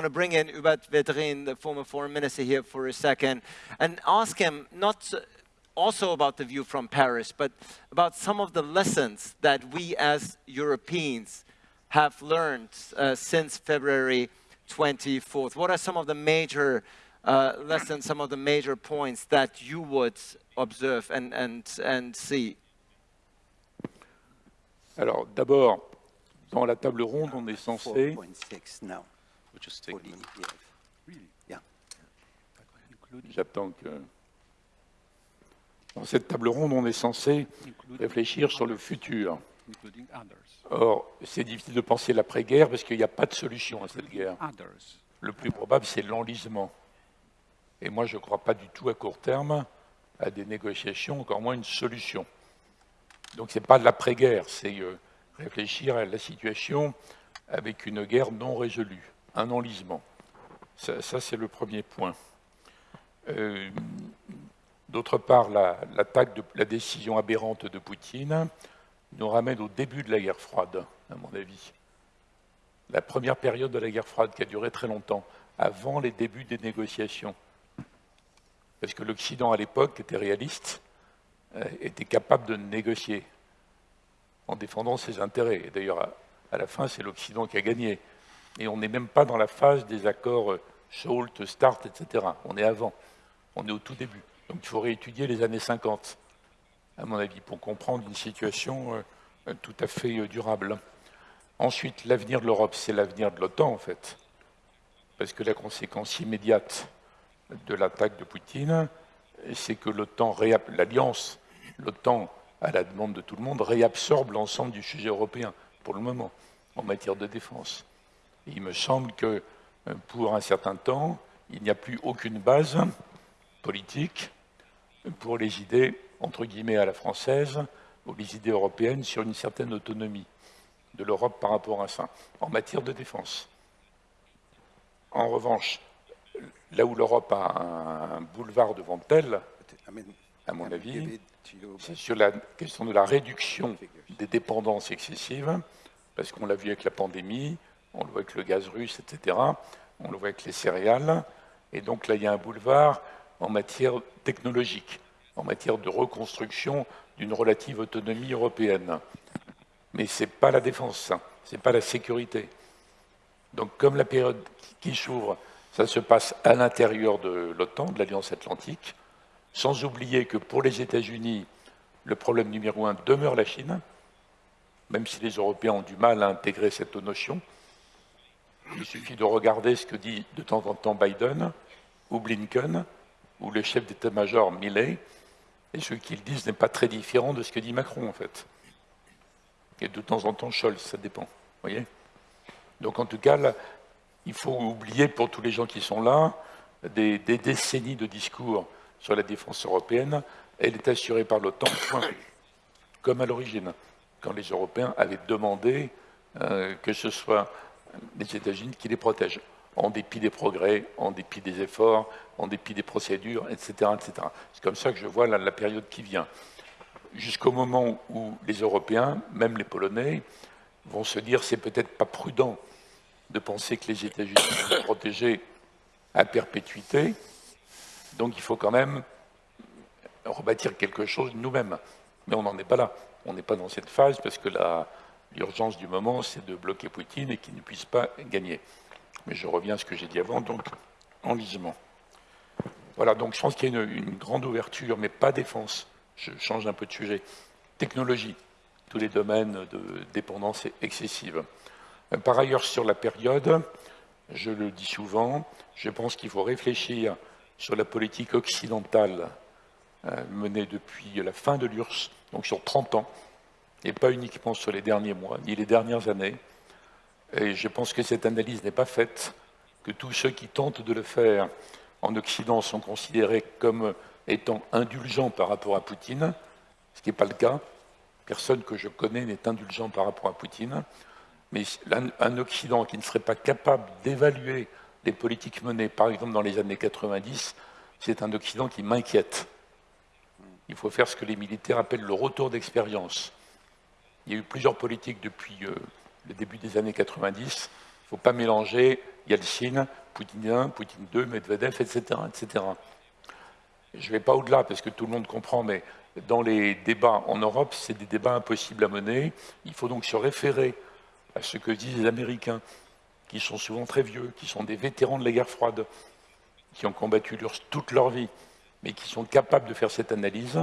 want to bring in Hubert Vedrin, the former foreign minister here for a second, and ask him not also about the view from Paris, but about some of the lessons that we as Europeans have learned uh, since February 24th. What are some of the major uh, lessons, some of the major points that you would observe and, and, and see? Alors, d'abord, dans la table ronde, on est censé... J'attends que... Dans cette table ronde, on est censé réfléchir sur le futur. Or, c'est difficile de penser l'après-guerre parce qu'il n'y a pas de solution à cette guerre. Le plus probable, c'est l'enlisement. Et moi, je ne crois pas du tout à court terme à des négociations, encore moins une solution. Donc, ce n'est pas de l'après-guerre, c'est euh, réfléchir à la situation avec une guerre non résolue, un enlisement. Ça, c'est le premier point. Euh, d'autre part, l'attaque la décision aberrante de Poutine nous ramène au début de la guerre froide, à mon avis. La première période de la guerre froide qui a duré très longtemps, avant les débuts des négociations. Parce que l'Occident, à l'époque, était réaliste, euh, était capable de négocier en défendant ses intérêts. D'ailleurs, à, la fin, c'est l'Occident qui a gagné. Et on n'est même pas dans la phase des accords euh, SALT, START, etc. On est avant. On est au tout début. Donc il faudrait étudier les années 50 à mon avis, pour comprendre une situation euh, tout à fait euh, durable. Ensuite, l'avenir de l'Europe, c'est l'avenir de l'OTAN, en fait. Parce que la conséquence immédiate de l'attaque de Poutine, c'est que l'OTAN, l'alliance, l'OTAN, à la demande de tout le monde, réabsorbe l'ensemble du sujet européen, pour le moment, en matière de défense. Il me semble que euh, pour un certain temps, il n'y a plus aucune base politique pour les idées entre guillemets, à la française, ou les idées européennes sur une certaine autonomie de l'Europe par rapport à ça, en matière de défense. En revanche, là où l'Europe a un boulevard devant elle, à mon avis, c'est sur la question de la réduction des dépendances excessives, parce qu'on l'a vu avec la pandémie, on le voit avec le gaz russe, etc., on le voit avec les céréales, et donc là, il y a un boulevard en matière technologique en matière de reconstruction d'une relative autonomie européenne. Mais ce n'est pas la défense, ce n'est pas la sécurité. Donc comme la période qui s'ouvre, ça se passe à l'intérieur de l'OTAN, de l'Alliance Atlantique, sans oublier que pour les États-Unis, le problème numéro un demeure la Chine, même si les Européens ont du mal à intégrer cette notion. Il suffit de regarder ce que dit de temps en temps Biden ou Blinken ou le chef d'état-major Milley, et ce qu'ils disent n'est pas très différent de ce que dit Macron, en fait. Et de temps en temps, Scholz, ça dépend. voyez Donc, en tout cas, il faut oublier pour tous les gens qui sont là des, décennies de discours sur la défense européenne. Elle est assurée par l'OTAN, comme à l'origine, quand les Européens avaient demandé euh, que ce soit les États-Unis qui les protègent en dépit des progrès, en dépit des efforts, en dépit des procédures, etc. etc. C'est comme ça que je vois la, période qui vient. Jusqu'au moment où les Européens, même les Polonais, vont se dire c'est peut-être pas prudent de penser que les États-Unis sont protégés à perpétuité, donc il faut quand même rebâtir quelque chose nous-mêmes. Mais on n'en est pas là. On n'est pas dans cette phase parce que l'urgence du moment, c'est de bloquer Poutine et qu'il ne puisse pas gagner. Mais je reviens à ce que j'ai dit avant, donc enlisement. Voilà, donc je pense qu'il y a une, grande ouverture, mais pas défense. Je change un peu de sujet. Technologie, tous les domaines de dépendance excessive. Par ailleurs, sur la période, je le dis souvent, je pense qu'il faut réfléchir sur la politique occidentale euh, menée depuis la fin de l'URSS, donc sur 30 ans, et pas uniquement sur les derniers mois, ni les dernières années, et je pense que cette analyse n'est pas faite, que tous ceux qui tentent de le faire en Occident sont considérés comme étant indulgents par rapport à Poutine, ce qui n'est pas le cas. Personne que je connais n'est indulgent par rapport à Poutine. Mais un Occident qui ne serait pas capable d'évaluer les politiques menées, par exemple dans les années 90, c'est un Occident qui m'inquiète. Il faut faire ce que les militaires appellent le retour d'expérience. Il y a eu plusieurs politiques depuis euh, le début des années 90, faut pas mélanger Yeltsin, Poutine 1, Poutine 2, Medvedev, etc. etc. Je ne vais pas au-delà parce que tout le monde comprend, mais dans les débats en Europe, c'est des débats impossibles à mener. Il faut donc se référer à ce que disent les Américains, qui sont souvent très vieux, qui sont des vétérans de la guerre froide, qui ont combattu toute leur vie, mais qui sont capables de faire cette analyse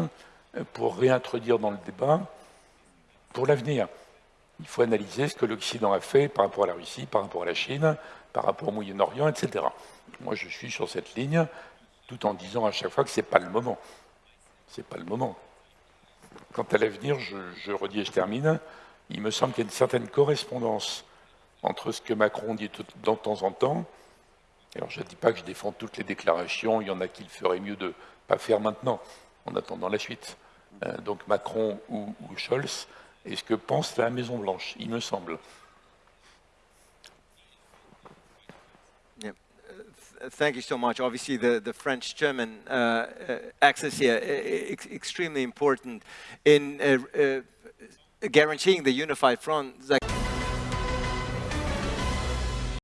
pour réintroduire dans le débat pour l'avenir. Il faut analyser ce que l'Occident a fait par rapport à la Russie, par rapport à la Chine, par rapport au Moyen-Orient, etc. Moi, je suis sur cette ligne, tout en disant à chaque fois que ce n'est pas le moment. Ce n'est pas le moment. Quant à l'avenir, je, je redis et je termine, il me semble qu'il y a une certaine correspondance entre ce que Macron dit de temps en temps, alors je ne dis pas que je défends toutes les déclarations, il y en a qu'il ferait mieux de ne pas faire maintenant, en attendant la suite. Euh, donc Macron ou Scholz, et ce que pense la Maison-Blanche, il me semble. Yeah. Uh, thank you so much. Obviously, the, the French-German uh, uh, axis here is extremely important in uh, uh, guaranteeing the unified front.